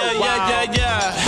yeah, yeah, yeah, yeah.